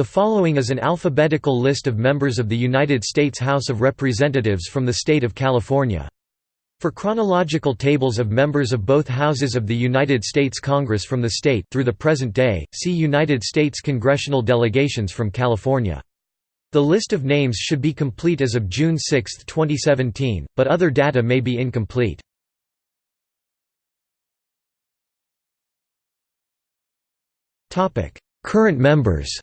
The following is an alphabetical list of members of the United States House of Representatives from the state of California. For chronological tables of members of both houses of the United States Congress from the state through the present day, see United States congressional delegations from California. The list of names should be complete as of June 6, 2017, but other data may be incomplete. Current members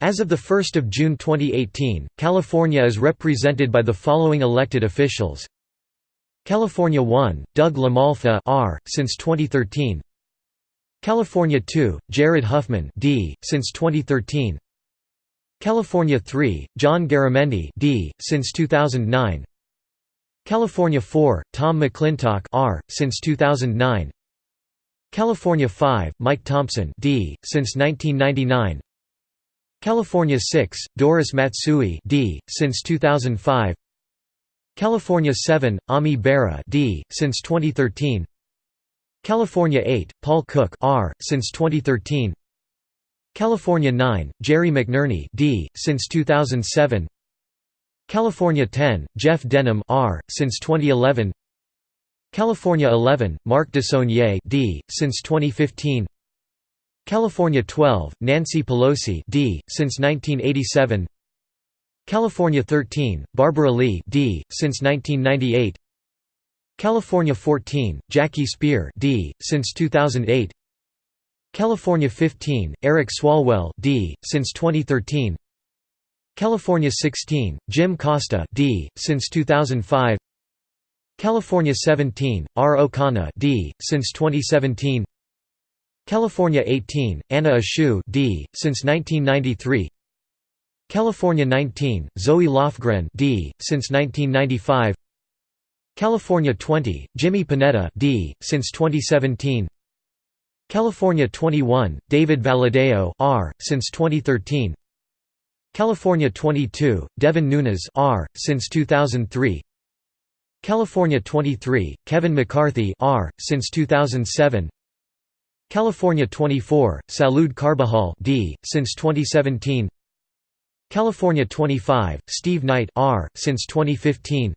As of 1 June 2018, California is represented by the following elected officials California 1, Doug LaMalfa R., since 2013 California 2, Jared Huffman D., since 2013 California 3, John Garamendi D., since 2009 California 4, Tom McClintock R., since 2009 California 5, Mike Thompson D., since 1999 California 6, Doris Matsui D, since 2005 California 7, Ami Bera D, since 2013 California 8, Paul Cook R, since 2013 California 9, Jerry McNerney D, since 2007 California 10, Jeff Denham R, since 2011 California 11, Mark DeSaulnier D, since 2015 California 12, Nancy Pelosi D, since 1987 California 13, Barbara Lee D, since 1998 California 14, Jackie Speier D, since 2008 California 15, Eric Swalwell D, since 2013 California 16, Jim Costa D, since 2005 California 17, Ro Khanna D, since 2017 California 18, Anna Eshoo D, since 1993 California 19, Zoe Lofgren D, since 1995 California 20, Jimmy Panetta D, since 2017 California 21, David Valadao R, since 2013 California 22, Devin Nunes R, since 2003 California 23, Kevin McCarthy R, since 2007 California 24, Salud Carbajal D, since 2017 California 25, Steve Knight R, since 2015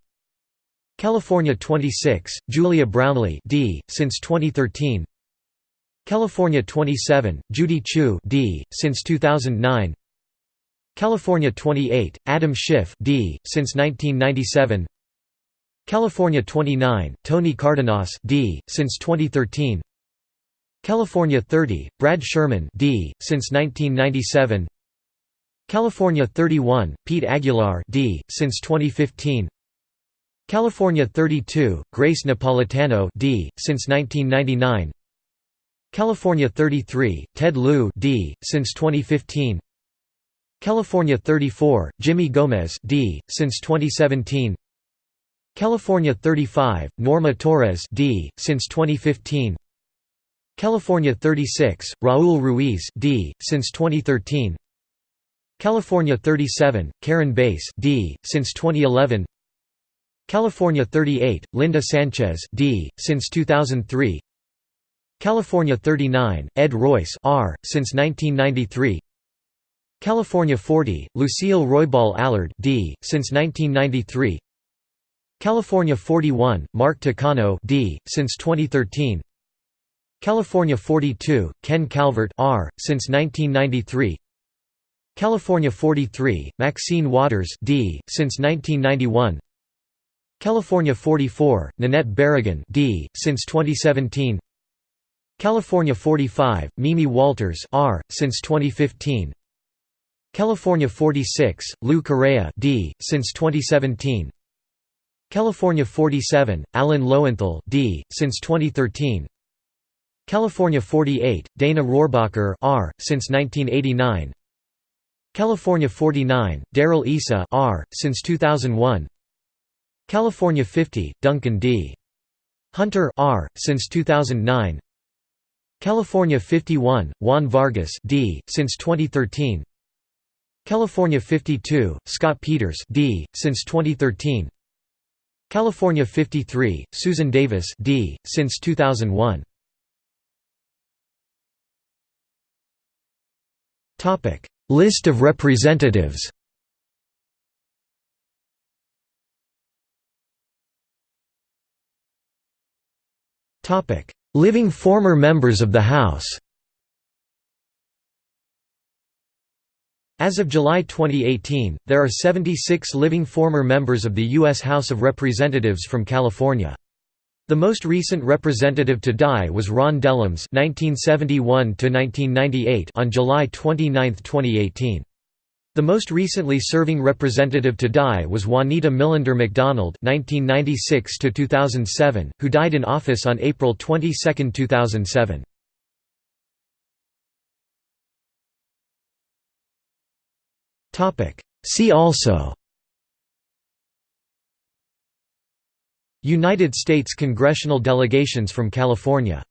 California 26, Julia Brownley D, since 2013 California 27, Judy Chu D, since 2009 California 28, Adam Schiff D, since 1997 California 29, Tony Cardenas D, since 2013 California 30, Brad Sherman D, since 1997 California 31, Pete Aguilar D, since 2015 California 32, Grace Napolitano D, since 1999 California 33, Ted Lieu D, since 2015 California 34, Jimmy Gomez D, since 2017 California 35, Norma Torres D, since 2015 California 36, Raul Ruiz D, since 2013 California 37, Karen Bass D, since 2011 California 38, Linda Sanchez D, since 2003 California 39, Ed Royce R, since 1993 California 40, Lucille Roybal Allard D, since 1993 California 41, Mark Takano D, since 2013 California 42, Ken Calvert R, since 1993 California 43, Maxine Waters D, since 1991 California 44, Nanette Barragán D, since 2017 California 45, Mimi Walters R, since 2015 California 46, Lou Correa D, since 2017 California 47, Alan Lowenthal D, since 2013 California 48, Dana Rohrabacher R, since 1989 California 49, Darrell Issa R, since 2001 California 50, Duncan D. Hunter R, since 2009 California 51, Juan Vargas D, since 2013 California 52, Scott Peters D, since 2013 California 53, Susan Davis D, since 2001 List of representatives Living former members of the House As of July 2018, there are 76 living former members of the U.S. House of Representatives from California. The most recent representative to die was Ron Dellums (1971–1998) on July 29, 2018. The most recently serving representative to die was Juanita Millender McDonald (1996–2007), who died in office on April 22, 2007. See also United States congressional delegations from California